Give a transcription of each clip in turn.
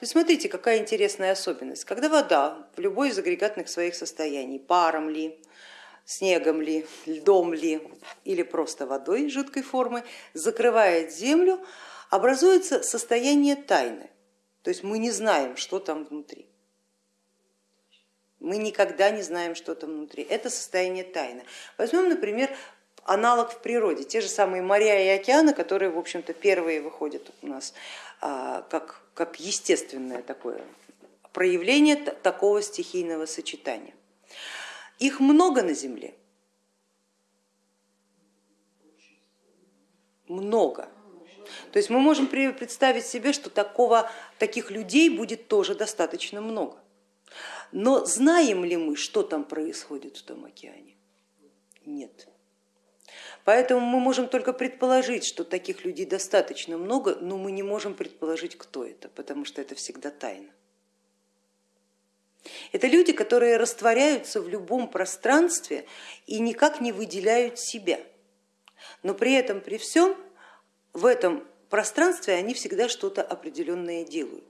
То есть смотрите, какая интересная особенность. Когда вода в любой из агрегатных своих состояний, паром ли, снегом ли, льдом ли или просто водой жидкой формы, закрывает землю, образуется состояние тайны. То есть мы не знаем, что там внутри. Мы никогда не знаем, что там внутри. Это состояние тайны. Возьмем, например, аналог в природе, те же самые моря и океаны, которые, в общем-то, первые выходят у нас а, как, как естественное такое проявление такого стихийного сочетания. Их много на Земле? Много. То есть мы можем представить себе, что такого, таких людей будет тоже достаточно много. Но знаем ли мы, что там происходит в том океане? Нет. Поэтому мы можем только предположить, что таких людей достаточно много, но мы не можем предположить, кто это, потому что это всегда тайна. Это люди, которые растворяются в любом пространстве и никак не выделяют себя. Но при этом, при всем, в этом пространстве они всегда что-то определенное делают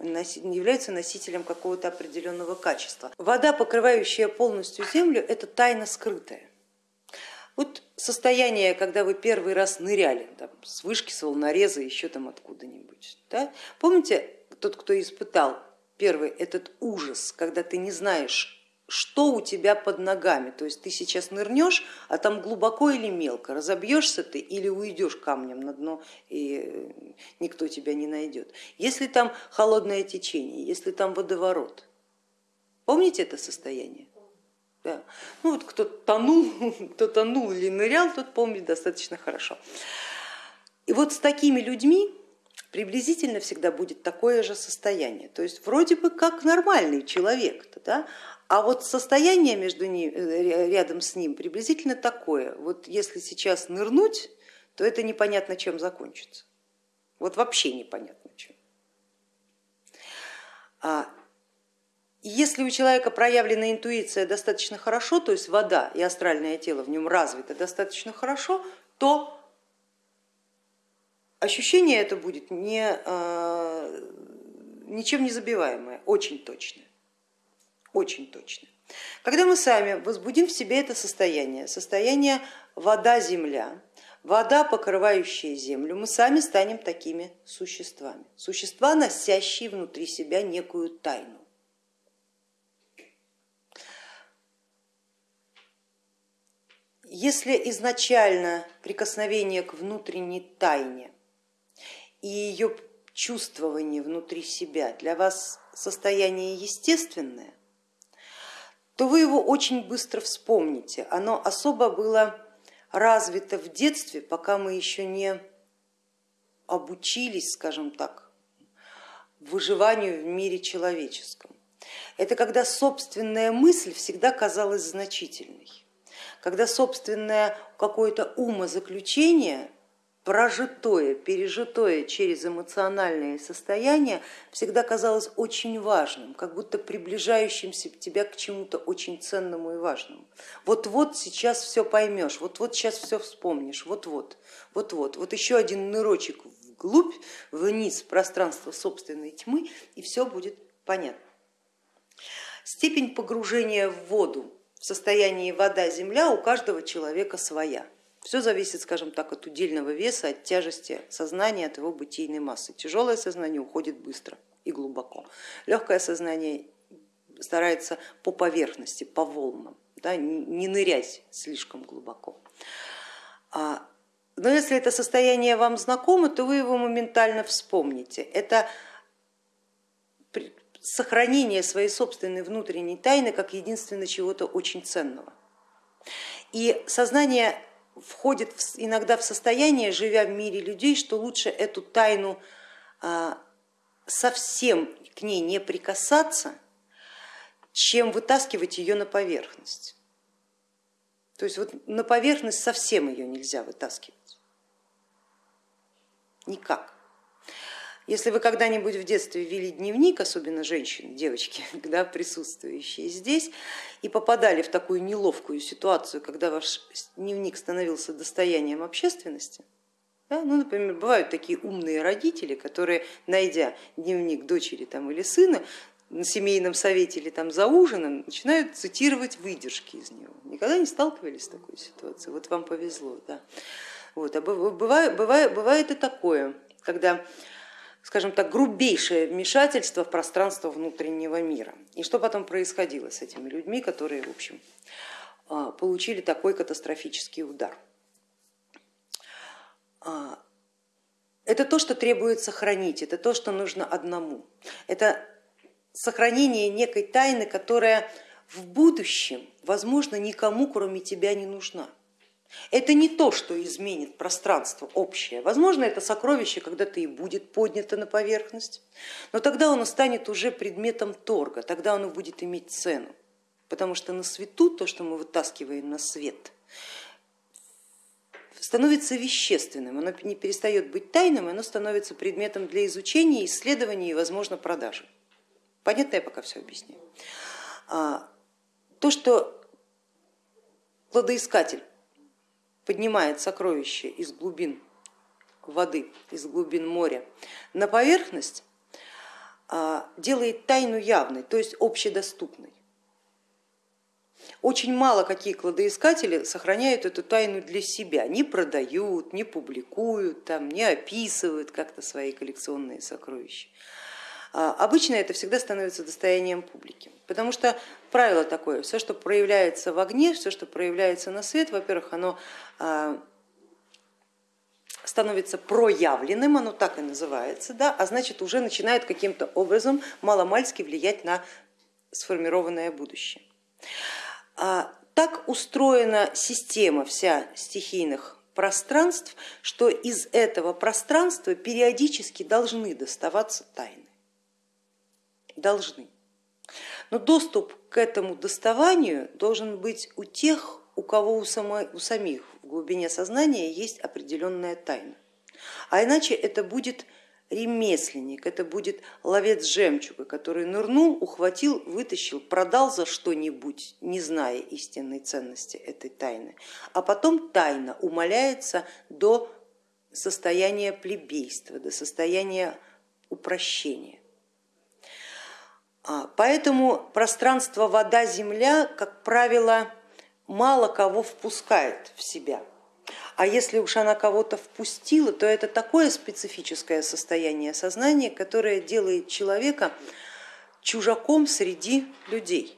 являются носителем какого-то определенного качества. Вода, покрывающая полностью землю, это тайна скрытая. Вот состояние, когда вы первый раз ныряли там, с вышки, с волнореза, еще там откуда-нибудь. Да? Помните, тот, кто испытал первый этот ужас, когда ты не знаешь, что у тебя под ногами, то есть ты сейчас нырнешь, а там глубоко или мелко, разобьешься ты или уйдешь камнем на дно и никто тебя не найдет. Если там холодное течение, если там водоворот, помните это состояние? Да. Ну вот кто тонул, кто тонул или нырял, тот помнит достаточно хорошо. И вот с такими людьми приблизительно всегда будет такое же состояние. То есть вроде бы как нормальный человек, да? А вот состояние между ним, э, рядом с ним приблизительно такое. Вот если сейчас нырнуть, то это непонятно чем закончится. Вот вообще непонятно чем. Если у человека проявлена интуиция достаточно хорошо, то есть вода и астральное тело в нем развито достаточно хорошо, то ощущение это будет не, а, ничем не забиваемое, очень точное очень точно. Когда мы сами возбудим в себе это состояние, состояние вода-земля, вода, покрывающая землю, мы сами станем такими существами. Существа, носящие внутри себя некую тайну. Если изначально прикосновение к внутренней тайне и ее чувствование внутри себя для вас состояние естественное, то вы его очень быстро вспомните. Оно особо было развито в детстве, пока мы еще не обучились, скажем так, выживанию в мире человеческом. Это когда собственная мысль всегда казалась значительной, когда собственное какое-то умозаключение прожитое, пережитое через эмоциональное состояние всегда казалось очень важным, как будто приближающимся тебя к чему-то очень ценному и важному. Вот-вот сейчас все поймешь, вот-вот сейчас все вспомнишь, вот-вот, вот-вот. Вот еще один нырочек вглубь, вниз в пространство собственной тьмы и все будет понятно. Степень погружения в воду в состоянии вода-земля у каждого человека своя. Все зависит, скажем так, от удельного веса, от тяжести сознания, от его бытийной массы. Тяжелое сознание уходит быстро и глубоко. Легкое сознание старается по поверхности, по волнам, да, не нырять слишком глубоко. А, но если это состояние вам знакомо, то вы его моментально вспомните. Это сохранение своей собственной внутренней тайны как единственного чего-то очень ценного. И сознание входит иногда в состояние, живя в мире людей, что лучше эту тайну а, совсем к ней не прикасаться, чем вытаскивать ее на поверхность. То есть вот на поверхность совсем ее нельзя вытаскивать. Никак. Если вы когда-нибудь в детстве вели дневник, особенно женщины, девочки, да, присутствующие здесь, и попадали в такую неловкую ситуацию, когда ваш дневник становился достоянием общественности, Да? Ну, например, бывают такие умные родители, которые, найдя дневник дочери там, или сына, на семейном совете или там за ужином начинают цитировать выдержки из него. Никогда не сталкивались с такой ситуацией? Вот вам повезло. Да. Вот. А бывает, бывает, бывает и такое, когда скажем так, грубейшее вмешательство в пространство внутреннего мира. И что потом происходило с этими людьми, которые, в общем, а, получили такой катастрофический удар. А, это то, что требует сохранить, это то, что нужно одному. Это сохранение некой тайны, которая в будущем, возможно, никому, кроме тебя, не нужна. Это не то, что изменит пространство общее. Возможно, это сокровище когда-то и будет поднято на поверхность, но тогда оно станет уже предметом торга, тогда оно будет иметь цену. Потому что на свету то, что мы вытаскиваем на свет, становится вещественным, оно не перестает быть тайным, оно становится предметом для изучения, исследования и, возможно, продажи. Понятно, я пока все объясняю. А, то, что кладоискатель поднимает сокровище из глубин воды, из глубин моря на поверхность, а, делает тайну явной, то есть общедоступной. Очень мало какие кладоискатели сохраняют эту тайну для себя, не продают, не публикуют, там, не описывают как-то свои коллекционные сокровища. А, обычно это всегда становится достоянием публики, потому что правило такое, все, что проявляется в огне, все, что проявляется на свет, во-первых, оно а, становится проявленным, оно так и называется, да, а значит уже начинает каким-то образом маломальски влиять на сформированное будущее. А, так устроена система вся стихийных пространств, что из этого пространства периодически должны доставаться тайны. Должны. Но доступ к этому доставанию должен быть у тех, у кого у, самой, у самих в глубине сознания есть определенная тайна. А иначе это будет ремесленник, это будет ловец жемчуга, который нырнул, ухватил, вытащил, продал за что-нибудь, не зная истинной ценности этой тайны. А потом тайна умаляется до состояния плебейства, до состояния упрощения. А, поэтому пространство вода-земля, как правило, мало кого впускает в себя. А если уж она кого-то впустила, то это такое специфическое состояние сознания, которое делает человека чужаком среди людей.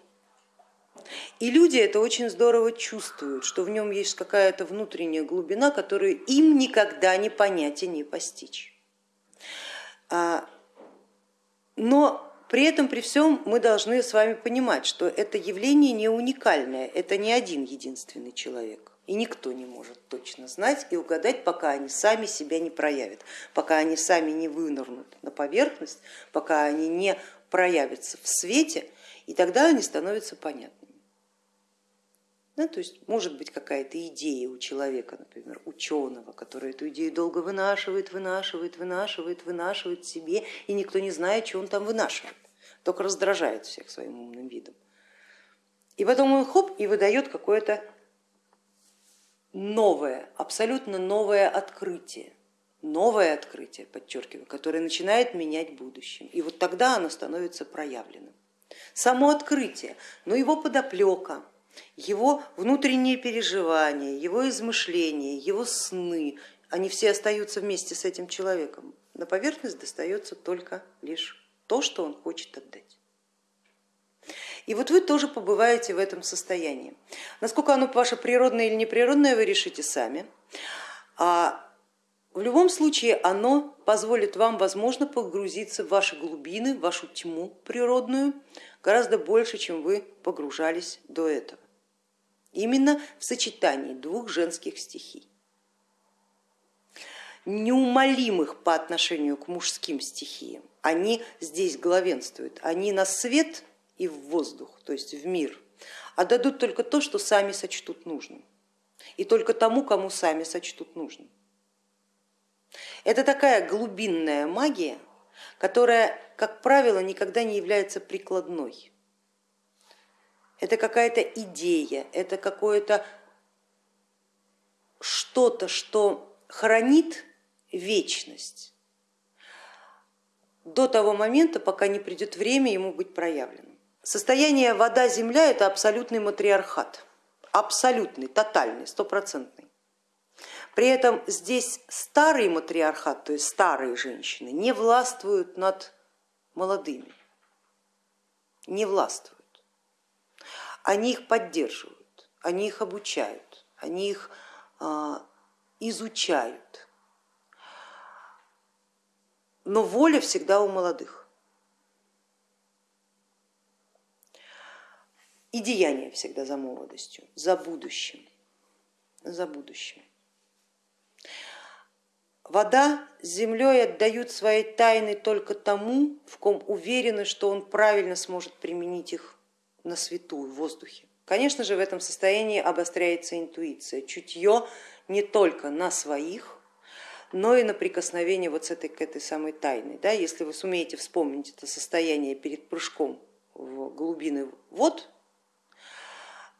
И люди это очень здорово чувствуют, что в нем есть какая-то внутренняя глубина, которую им никогда не понять и не постичь. А, но при этом, при всем мы должны с вами понимать, что это явление не уникальное, это не один единственный человек. И никто не может точно знать и угадать, пока они сами себя не проявят, пока они сами не вынырнут на поверхность, пока они не проявятся в свете, и тогда они становятся понятными. Да, то есть может быть какая-то идея у человека, например, ученого, который эту идею долго вынашивает, вынашивает, вынашивает, вынашивает себе, и никто не знает, что он там вынашивает, только раздражает всех своим умным видом. И потом он хоп и выдает какое-то новое, абсолютно новое открытие, новое открытие, подчеркиваю, которое начинает менять будущее. И вот тогда оно становится проявленным. Само открытие, но его подоплека, его внутренние переживания, его измышления, его сны, они все остаются вместе с этим человеком. На поверхность достается только лишь то, что он хочет отдать. И вот вы тоже побываете в этом состоянии. Насколько оно ваше природное или неприродное, вы решите сами. А в любом случае оно позволит вам, возможно, погрузиться в ваши глубины, в вашу тьму природную гораздо больше, чем вы погружались до этого. Именно в сочетании двух женских стихий неумолимых по отношению к мужским стихиям. Они здесь главенствуют, они на свет и в воздух, то есть в мир, а дадут только то, что сами сочтут нужным, и только тому, кому сами сочтут нужным. Это такая глубинная магия, которая, как правило, никогда не является прикладной. Это какая-то идея, это какое-то что-то, что хранит вечность до того момента, пока не придет время ему быть проявленным. Состояние вода-земля это абсолютный матриархат, абсолютный, тотальный, стопроцентный. При этом здесь старый матриархат, то есть старые женщины, не властвуют над молодыми, не властвуют. Они их поддерживают, они их обучают, они их а, изучают. Но воля всегда у молодых. И деяние всегда за молодостью, за будущим, за будущим. Вода с землей отдают свои тайны только тому, в ком уверены, что он правильно сможет применить их на свету, в воздухе. Конечно же, в этом состоянии обостряется интуиция, чутье не только на своих, но и на прикосновение вот с этой, к этой самой тайной. Да, если вы сумеете вспомнить это состояние перед прыжком в глубины вод,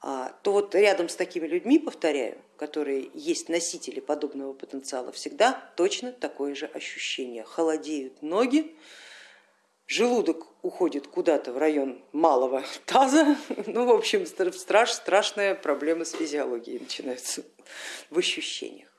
а, то вот рядом с такими людьми, повторяю, которые есть носители подобного потенциала, всегда точно такое же ощущение. Холодеют ноги, желудок уходит куда-то в район малого таза, ну в общем страш, страшная проблема с физиологией начинается в ощущениях.